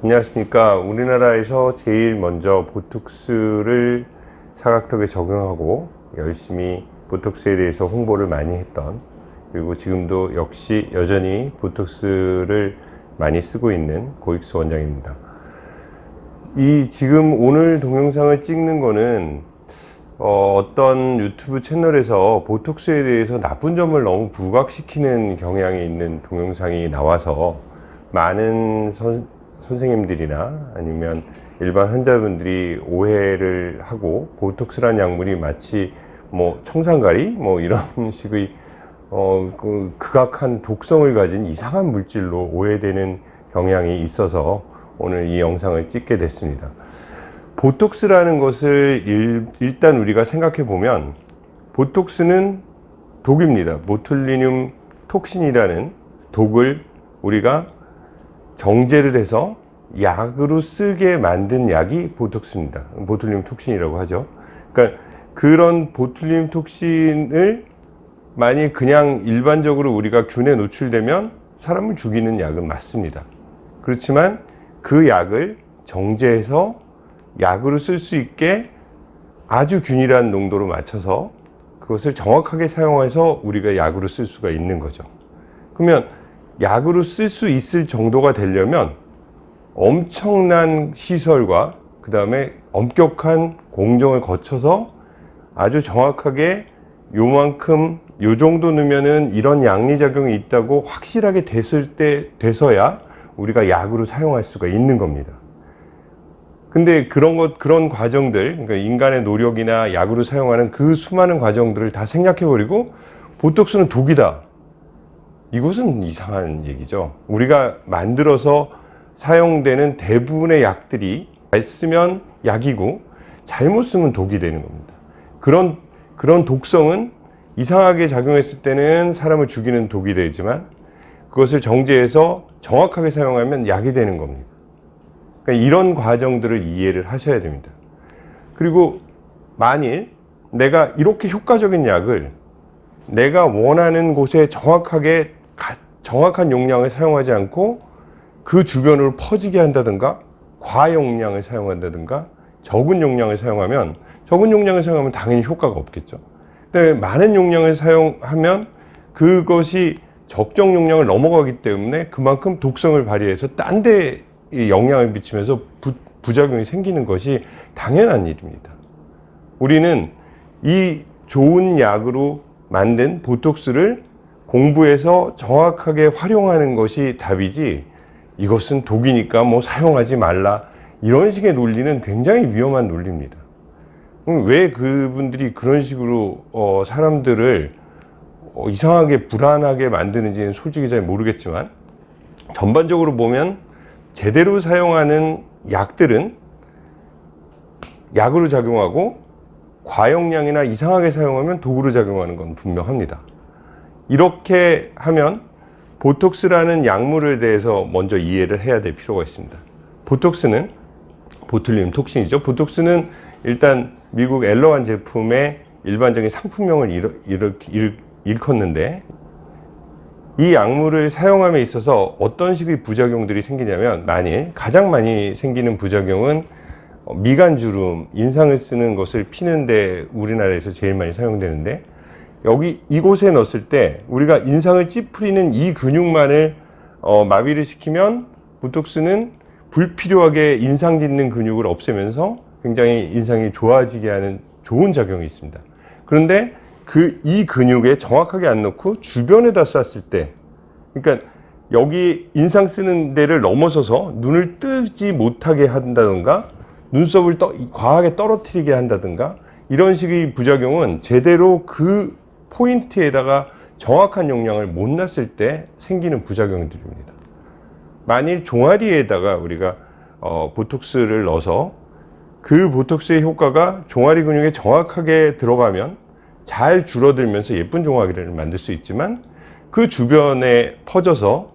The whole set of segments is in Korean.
안녕하십니까. 우리나라에서 제일 먼저 보톡스를 사각턱에 적용하고 열심히 보톡스에 대해서 홍보를 많이 했던 그리고 지금도 역시 여전히 보톡스를 많이 쓰고 있는 고익수 원장입니다. 이 지금 오늘 동영상을 찍는 거는 어, 떤 유튜브 채널에서 보톡스에 대해서 나쁜 점을 너무 부각시키는 경향이 있는 동영상이 나와서 많은 선, 선생님들이나 아니면 일반 환자분들이 오해를 하고 보톡스란 약물이 마치 뭐 청산가리 뭐 이런 식의 어, 그 극악한 독성을 가진 이상한 물질로 오해되는 경향이 있어서 오늘 이 영상을 찍게 됐습니다. 보톡스라는 것을 일, 단 우리가 생각해 보면 보톡스는 독입니다. 보툴리늄 톡신이라는 독을 우리가 정제를 해서 약으로 쓰게 만든 약이 보톡스입니다. 보툴리늄 톡신이라고 하죠. 그러니까 그런 보툴리늄 톡신을 만일 그냥 일반적으로 우리가 균에 노출되면 사람을 죽이는 약은 맞습니다. 그렇지만 그 약을 정제해서 약으로 쓸 수 있게 아주 균일한 농도로 맞춰서 그것을 정확하게 사용해서 우리가 약으로 쓸 수가 있는 거죠. 그러면 약으로 쓸 수 있을 정도가 되려면 엄청난 시설과 그 다음에 엄격한 공정을 거쳐서 아주 정확하게 요만큼 요 정도 넣으면은 이런 양리작용이 있다고 확실하게 됐을 때 돼서야 우리가 약으로 사용할 수가 있는 겁니다. 근데 그런 것 그런 과정들 그러니까 인간의 노력이나 약으로 사용하는 그 수많은 과정들을 다 생략해 버리고 보톡스는 독이다 이것은 이상한 얘기죠. 우리가 만들어서 사용되는 대부분의 약들이 잘 쓰면 약이고 잘못 쓰면 독이 되는 겁니다. 그런 그런 독성은 이상하게 작용했을 때는 사람을 죽이는 독이 되지만 그것을 정제해서 정확하게 사용하면 약이 되는 겁니다. 그러니까 이런 과정들을 이해를 하셔야 됩니다. 그리고 만일 내가 이렇게 효과적인 약을 내가 원하는 곳에 정확하게 정확한 용량을 사용하지 않고 그 주변으로 퍼지게 한다든가 과용량을 사용한다든가 적은 용량을 사용하면 적은 용량을 사용하면 당연히 효과가 없겠죠. 근데 많은 용량을 사용하면 그것이 적정 용량을 넘어가기 때문에 그만큼 독성을 발휘해서 딴 데 영향을 미치면서 부, 부작용이 생기는 것이 당연한 일입니다. 우리는 이 좋은 약으로 만든 보톡스를 공부해서 정확하게 활용하는 것이 답이지 이것은 독이니까 뭐 사용하지 말라 이런 식의 논리는 굉장히 위험한 논리입니다. 왜 그분들이 그런 식으로 어 사람들을 어 이상하게 불안하게 만드는지는 솔직히 잘 모르겠지만 전반적으로 보면 제대로 사용하는 약들은 약으로 작용하고 과용량이나 이상하게 사용하면 독으로 작용하는 건 분명합니다. 이렇게 하면 보톡스라는 약물에 대해서 먼저 이해를 해야 될 필요가 있습니다. 보톡스는 보툴리눔 톡신이죠. 보톡스는 일단 미국 엘러간 제품의 일반적인 상품명을 일컫는데 이 약물을 사용함에 있어서 어떤 식의 부작용들이 생기냐면 만일 가장 많이 생기는 부작용은 미간주름, 인상을 쓰는 것을 피는데 우리나라에서 제일 많이 사용되는데 여기 이곳에 넣었을 때 우리가 인상을 찌푸리는 이 근육만을 어, 마비를 시키면 보톡스는 불필요하게 인상 짓는 근육을 없애면서 굉장히 인상이 좋아지게 하는 좋은 작용이 있습니다. 그런데 그 이 근육에 정확하게 안 넣고 주변에다 쐈을 때 그러니까 여기 인상 쓰는 데를 넘어서서 눈을 뜨지 못하게 한다든가 눈썹을 떠, 과하게 떨어뜨리게 한다든가 이런 식의 부작용은 제대로 그 포인트에다가 정확한 용량을 못 놨을 때 생기는 부작용들입니다. 만일 종아리에다가 우리가 어, 보톡스를 넣어서 그 보톡스의 효과가 종아리 근육에 정확하게 들어가면 잘 줄어들면서 예쁜 종아리를 만들 수 있지만 그 주변에 퍼져서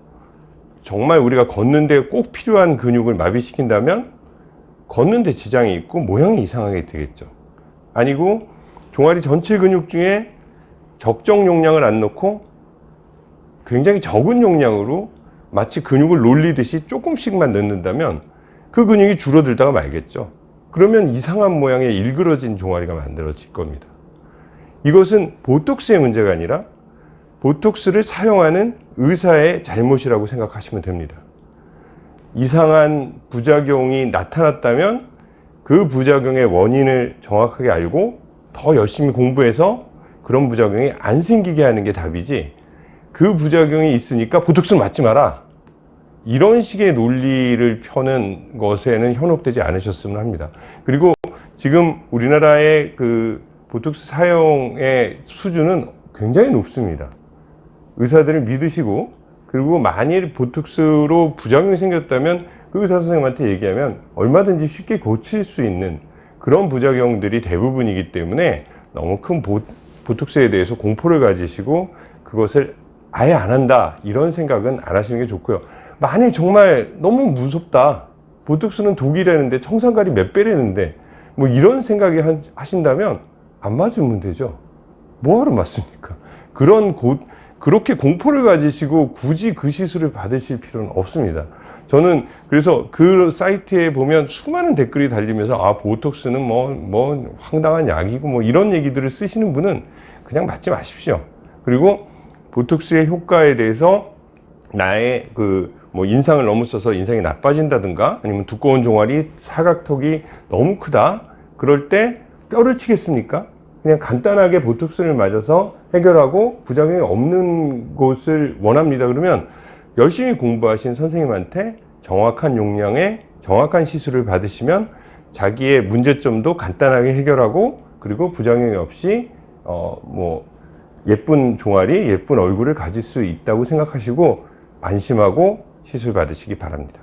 정말 우리가 걷는데 꼭 필요한 근육을 마비시킨다면 걷는데 지장이 있고 모양이 이상하게 되겠죠 아니고 종아리 전체 근육 중에 적정 용량을 안 넣고 굉장히 적은 용량으로 마치 근육을 놀리듯이 조금씩만 넣는다면 그 근육이 줄어들다가 말겠죠. 그러면 이상한 모양의 일그러진 종아리가 만들어질 겁니다. 이것은 보톡스의 문제가 아니라 보톡스를 사용하는 의사의 잘못이라고 생각하시면 됩니다. 이상한 부작용이 나타났다면 그 부작용의 원인을 정확하게 알고 더 열심히 공부해서 그런 부작용이 안 생기게 하는 게 답이지 그 부작용이 있으니까 보톡스 맞지 마라 이런 식의 논리를 펴는 것에는 현혹되지 않으셨으면 합니다. 그리고 지금 우리나라의 그 보톡스 사용의 수준은 굉장히 높습니다. 의사들을 믿으시고 그리고 만일 보톡스로 부작용이 생겼다면 그 의사 선생님한테 얘기하면 얼마든지 쉽게 고칠 수 있는 그런 부작용들이 대부분이기 때문에 너무 큰 보, 보톡스에 대해서 공포를 가지시고 그것을 아예 안 한다 이런 생각은 안 하시는 게 좋고요. 만일 정말 너무 무섭다 보톡스는 독이라는데 청산가리 몇 배라는데 뭐 이런 생각이 하- 하신다면 안 맞으면 되죠. 뭐하러 맞습니까? 그런 고, 그렇게 공포를 가지시고 굳이 그 시술을 받으실 필요는 없습니다. 저는 그래서 그 사이트에 보면 수많은 댓글이 달리면서 아 보톡스는 뭐 뭐 황당한 약이고 뭐 이런 얘기들을 쓰시는 분은 그냥 맞지 마십시오. 그리고 보톡스의 효과에 대해서 나의 그 뭐 인상을 써서 인상이 나빠진다든가 아니면 두꺼운 종아리 사각턱이 너무 크다 그럴 때 뼈를 치겠습니까? 그냥 간단하게 보톡스를 맞아서 해결하고 부작용이 없는 곳을 원합니다. 그러면 열심히 공부하신 선생님한테 정확한 용량의 정확한 시술을 받으시면 자기의 문제점도 간단하게 해결하고 그리고 부작용이 없이 어 뭐 예쁜 종아리, 예쁜 얼굴을 가질 수 있다고 생각하시고 안심하고 시술 받으시기 바랍니다.